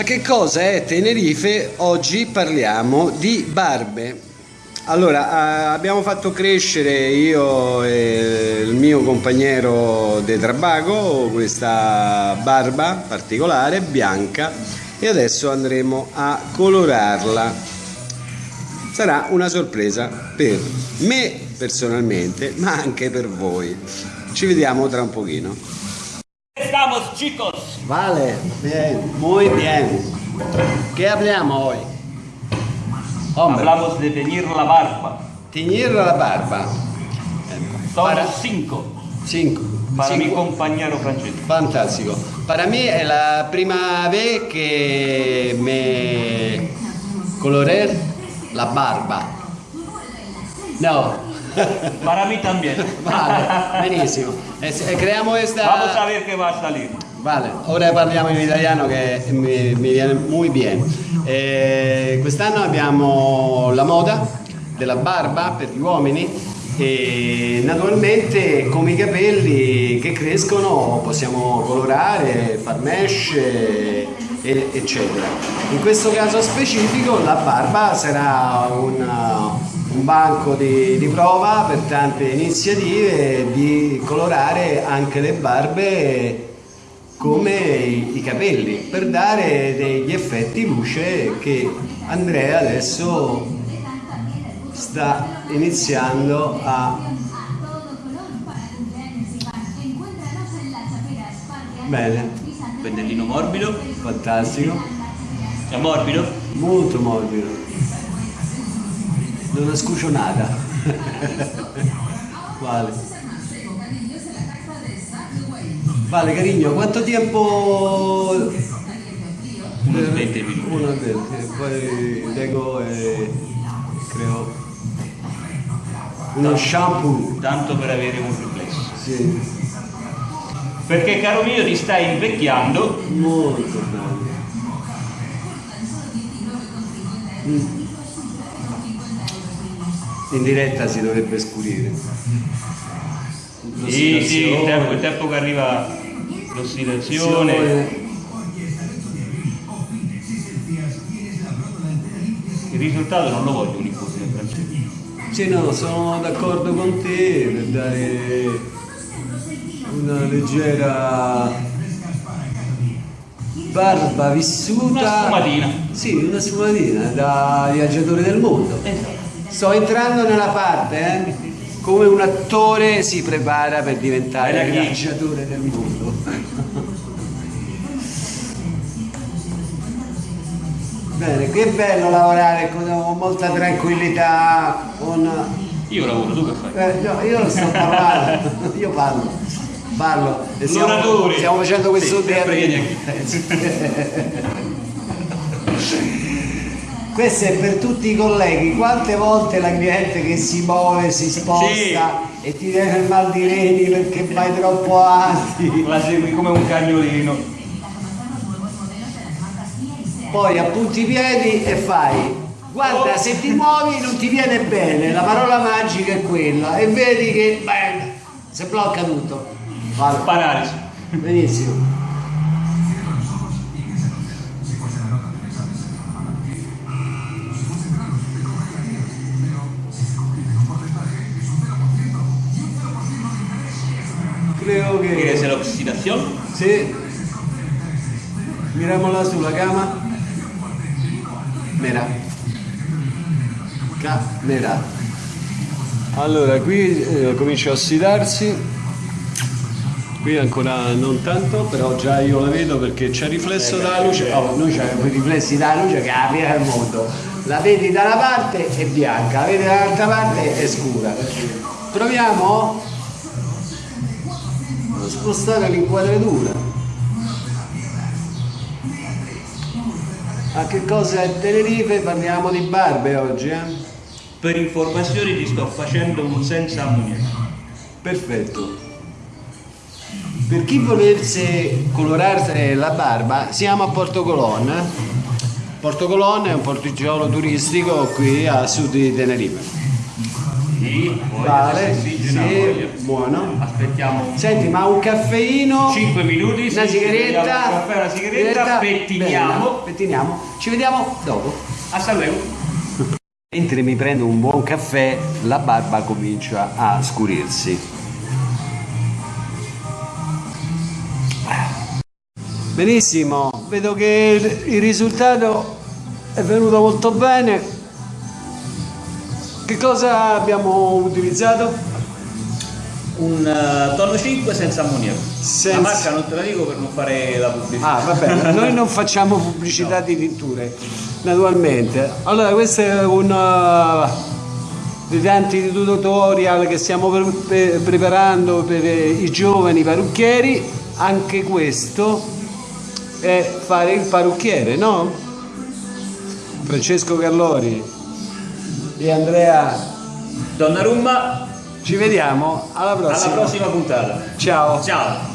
Ma che cosa è Tenerife? Oggi parliamo di barbe. Allora, abbiamo fatto crescere io e il mio compagno De Trabago questa barba particolare, bianca, e adesso andremo a colorarla. Sarà una sorpresa per me personalmente, ma anche per voi. Ci vediamo tra un pochino. Estamos chicos. Vale, bien, muy bien. ¿Qué hablamos hoy? Hombre. Hablamos de teñir la barba. Teñir la barba. Somos Para... cinco. Cinco. Para cinco. mi compañero Francesco. Fantástico. Para mí es la primera vez que me coloré la barba. No, Para mí también. Vale, benissimo. Eh, creamos esta... Vamos a ver qué va a salir. Vale, ora parliamo in italiano che mi, mi viene molto bene. Eh, quest'anno abbiamo la moda della barba per gli uomini e naturalmente come i capelli che crescono possiamo colorare, far mesh eccetera. In questo caso specifico la barba sarà una, un banco di, di, prova per tante iniziative di colorare anche le barbe come i, i capelli per dare degli effetti luce che Andrea adesso sta iniziando a bene. Pennellino morbido. Fantastico. È morbido? molto morbido. Non ascucio nada. Vale Vale Carigno, quanto tempo... Unos 20 minuti. Uno 20, poi leggo e creo uno shampoo. Tanto per avere un riflesso. Sì. Perché caro mio ti stai invecchiando. Molto bello. Mm. In diretta si dovrebbe scurire. Sì, sì, il tempo, il tempo che arriva l'ossidazione. Il risultato non lo voglio uniforme francese. Sì, no, sono d'accordo con te per dare una leggera barba vissuta. Una sfumatina. Sì, una sfumatina da viaggiatore del mondo. Esatto. Sto entrando nella parte, eh? Come un attore si prepara per diventare il viaggiatore del mondo. Bene, che bello lavorare con, molta tranquillità. Con... Io lavoro, tu che fai? Eh, no, io non sto parlando, io parlo. Parlo. E stiamo, stiamo facendo questo sì, questo è per tutti i colleghi. Quante volte la cliente che si muove si sposta sì. e ti viene il mal di reni perché vai troppo avanti la segui come un cagnolino. Poi appunti i piedi e fai. Guarda se ti muovi non ti viene bene. La parola magica è quella. E vedi che beh, si blocca tutto. Vale. paralisi. Benissimo creo que... ¿Quieres la oxidación? Sí. Miramosla sulla cama. Mera. Camera. Allora, qui eh, comincia a ossidarsi. Qui ancora non tanto, però già io la vedo perché c'è riflesso dalla luce. Oh, noi abbiamo i riflessi dalla luce che apre il mondo. La vedi da una parte è bianca, la vedi dall'altra parte è scura. Proviamo spostare l'inquadratura. A che cosa è Tenerife? parliamo di barbe oggi eh? per informazioni ti sto facendo un senza ammoniaco perfetto. Per chi volesse colorare la barba siamo a Porto Colonna Porto Colonna è un porticciolo turistico qui a sud di Tenerife Sì, Vale, sì, buono. Aspettiamo Senti, ma un caffeino, 5 minuti, una sì, sigaretta, un caffè, una sigaretta, pettiniamo. bella, pettiniamo. Ci vediamo dopo. Hasta luego. Mentre mi prendo un buon caffè, la barba comincia a scurirsi. Benissimo, vedo che il risultato è venuto molto bene. Che cosa abbiamo utilizzato? Un eh, tonno 5 senza ammoniaco. Senza- La marca non te la dico per non fare la pubblicità. Ah, va bene, noi non facciamo pubblicità di tinture, naturalmente. Allora, questo è uno dei tanti tutorial che stiamo pre- pre- preparando per eh, i giovani parrucchieri. Anche questo è fare il parrucchiere, no? Francesco Gallori e Andrea, Donnarumma, ci vediamo alla alla prossima. prossima puntata. Ciao. Ciao.